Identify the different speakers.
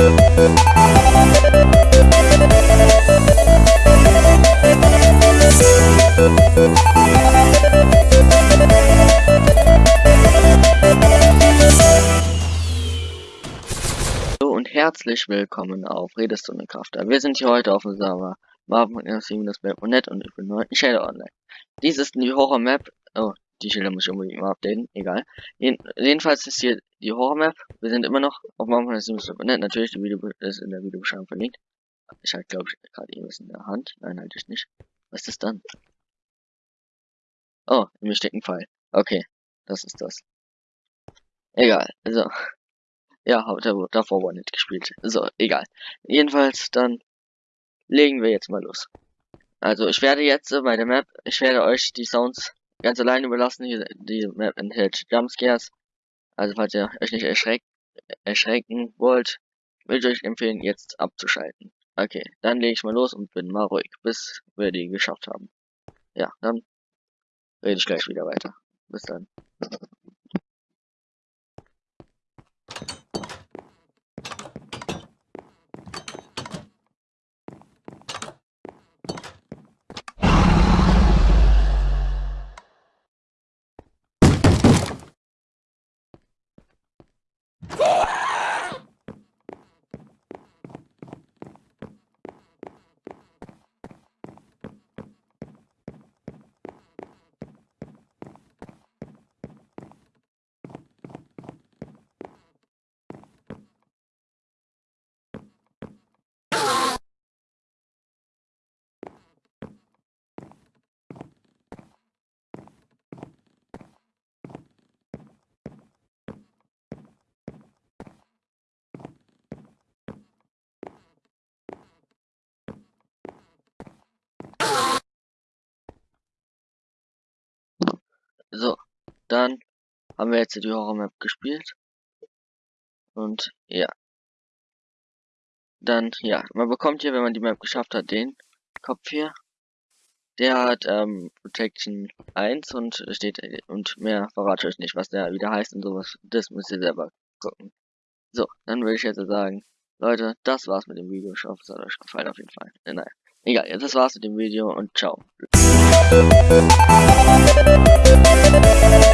Speaker 1: und herzlich willkommen auf Redestunde Krafter. Wir sind hier heute auf dem Server Marvel.net und ich bin neu in Shadow Online. Dies ist die Horror Map. Oh, die Schilder muss ich unbedingt mal updaten. Egal. jedenfalls ist hier die Horror Map. Wir sind immer noch auf Marvel.net. Natürlich, die Video ist in der Videobeschreibung verlinkt. Ich halte, glaube ich, gerade irgendwas in der Hand. Nein, halte ich nicht. Was ist das dann? Oh, in mir Pfeil. Okay, das ist das. Egal. Also, ja, davor war nicht gespielt. So, egal. Jedenfalls, dann legen wir jetzt mal los. Also, ich werde jetzt bei der Map, ich werde euch die Sounds ganz allein überlassen. Hier, die Map enthält Jumpscares. Also, falls ihr euch nicht erschreck, erschrecken wollt, würde ich euch empfehlen, jetzt abzuschalten. Okay, dann lege ich mal los und bin mal ruhig, bis wir die geschafft haben. Ja, dann rede ich gleich wieder weiter. Bis dann. So, dann haben wir jetzt die Horror Map gespielt. Und ja. Dann, ja, man bekommt hier, wenn man die Map geschafft hat, den Kopf hier. Der hat ähm, Protection 1 und steht und mehr verrate ich euch nicht, was der wieder heißt und sowas. Das müsst ihr selber gucken. So, dann würde ich jetzt sagen, Leute, das war's mit dem Video. Ich hoffe, es hat euch gefallen auf jeden Fall. Nein, egal, das war's mit dem Video und ciao. Thank